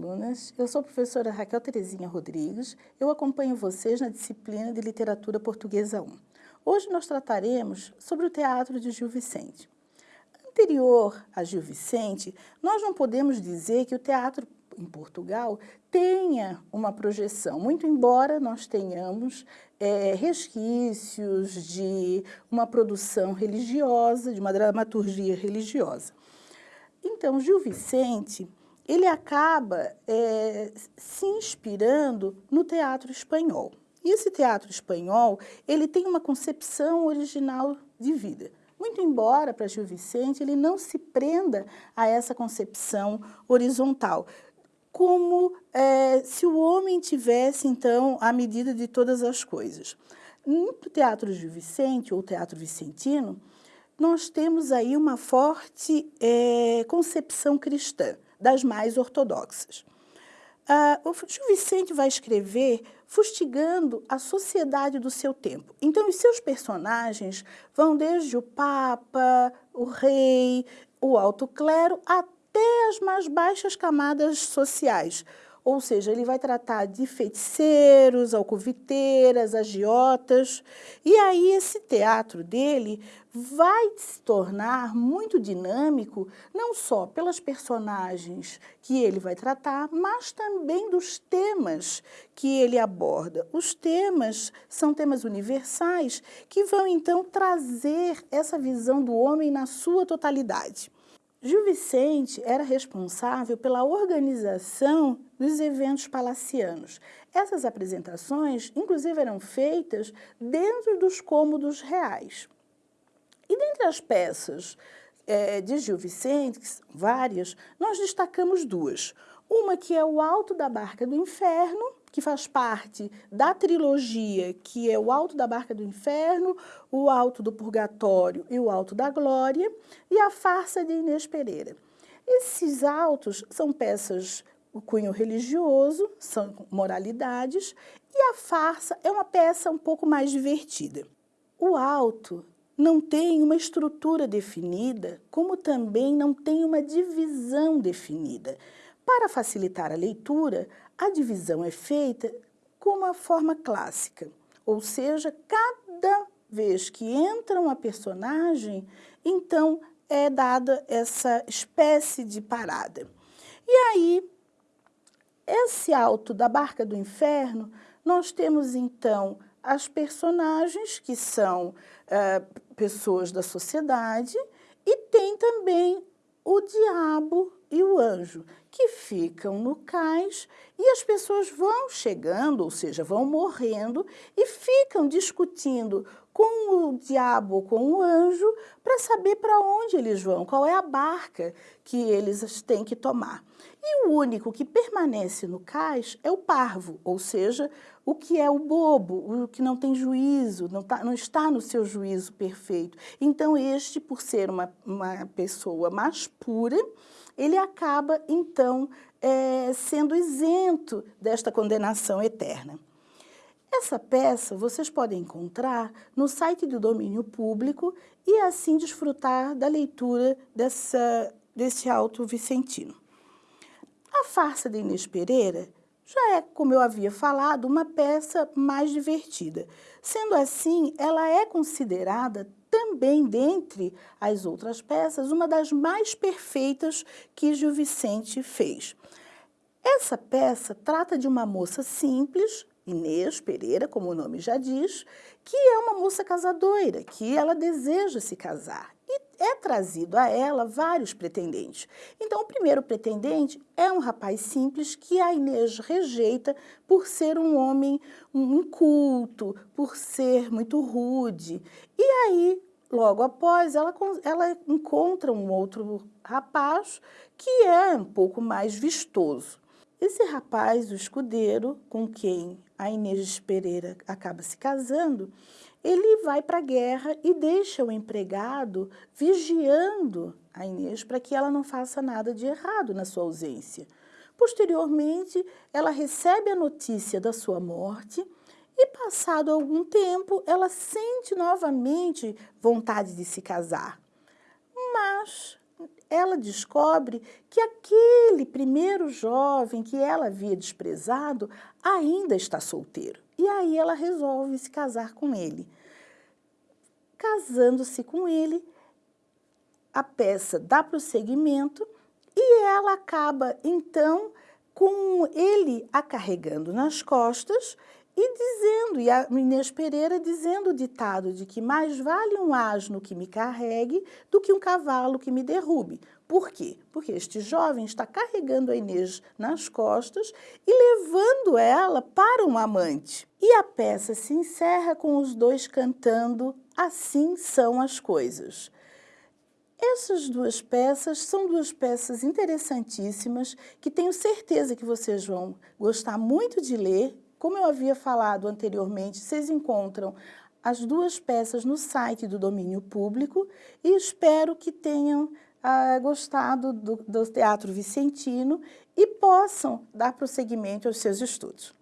alunas, eu sou a professora Raquel Terezinha Rodrigues, eu acompanho vocês na disciplina de Literatura Portuguesa 1. Hoje nós trataremos sobre o teatro de Gil Vicente. Anterior a Gil Vicente, nós não podemos dizer que o teatro em Portugal tenha uma projeção, muito embora nós tenhamos é, resquícios de uma produção religiosa, de uma dramaturgia religiosa. Então, Gil Vicente ele acaba é, se inspirando no teatro espanhol. E esse teatro espanhol, ele tem uma concepção original de vida. Muito embora, para Gil Vicente, ele não se prenda a essa concepção horizontal, como é, se o homem tivesse, então, a medida de todas as coisas. No teatro Gil Vicente, ou teatro vicentino, nós temos aí uma forte é, concepção cristã das mais ortodoxas. Uh, o Gil Vicente vai escrever fustigando a sociedade do seu tempo. Então, os seus personagens vão desde o Papa, o rei, o alto clero, até as mais baixas camadas sociais, ou seja, ele vai tratar de feiticeiros, alcoviteiras, agiotas, e aí esse teatro dele vai se tornar muito dinâmico, não só pelas personagens que ele vai tratar, mas também dos temas que ele aborda. Os temas são temas universais que vão então trazer essa visão do homem na sua totalidade. Gil Vicente era responsável pela organização dos eventos palacianos. Essas apresentações, inclusive, eram feitas dentro dos cômodos reais. E dentre as peças é, de Gil Vicente, que são várias, nós destacamos duas. Uma que é o Alto da Barca do Inferno, que faz parte da trilogia, que é o Alto da Barca do Inferno, o Alto do Purgatório e o Alto da Glória, e a Farsa de Inês Pereira. Esses autos são peças o cunho religioso, são moralidades, e a farsa é uma peça um pouco mais divertida. O alto não tem uma estrutura definida, como também não tem uma divisão definida. Para facilitar a leitura, a divisão é feita com uma forma clássica, ou seja, cada vez que entra uma personagem, então é dada essa espécie de parada. E aí, esse alto da Barca do Inferno, nós temos então as personagens que são uh, pessoas da sociedade e tem também o diabo e o anjo, que ficam no cais e as pessoas vão chegando, ou seja, vão morrendo e ficam discutindo com o diabo com o anjo para saber para onde eles vão, qual é a barca que eles têm que tomar. E o único que permanece no cais é o parvo, ou seja, o que é o bobo, o que não tem juízo, não, tá, não está no seu juízo perfeito. Então este, por ser uma, uma pessoa mais pura, ele acaba, então, é, sendo isento desta condenação eterna. Essa peça vocês podem encontrar no site do domínio público e assim desfrutar da leitura dessa, desse alto vicentino. A farsa de Inês Pereira já é, como eu havia falado, uma peça mais divertida. Sendo assim, ela é considerada também, dentre as outras peças, uma das mais perfeitas que Gil Vicente fez. Essa peça trata de uma moça simples, Inês Pereira, como o nome já diz, que é uma moça casadoira, que ela deseja se casar. E é trazido a ela vários pretendentes. Então, o primeiro pretendente é um rapaz simples que a Inês rejeita por ser um homem inculto, por ser muito rude. E aí, logo após, ela, ela encontra um outro rapaz que é um pouco mais vistoso. Esse rapaz, o escudeiro, com quem a Inês Pereira acaba se casando, ele vai para a guerra e deixa o empregado vigiando a Inês para que ela não faça nada de errado na sua ausência. Posteriormente, ela recebe a notícia da sua morte e, passado algum tempo, ela sente novamente vontade de se casar. Mas ela descobre que aquele primeiro jovem que ela havia desprezado ainda está solteiro. E aí ela resolve se casar com ele. Casando-se com ele, a peça dá prosseguimento e ela acaba, então, com ele a carregando nas costas e dizendo, e a Inês Pereira dizendo o ditado de que mais vale um asno que me carregue do que um cavalo que me derrube. Por quê? Porque este jovem está carregando a Inês nas costas e levando ela para um amante. E a peça se encerra com os dois cantando Assim são as coisas. Essas duas peças são duas peças interessantíssimas que tenho certeza que vocês vão gostar muito de ler. Como eu havia falado anteriormente, vocês encontram as duas peças no site do domínio público e espero que tenham ah, gostado do, do Teatro Vicentino e possam dar prosseguimento aos seus estudos.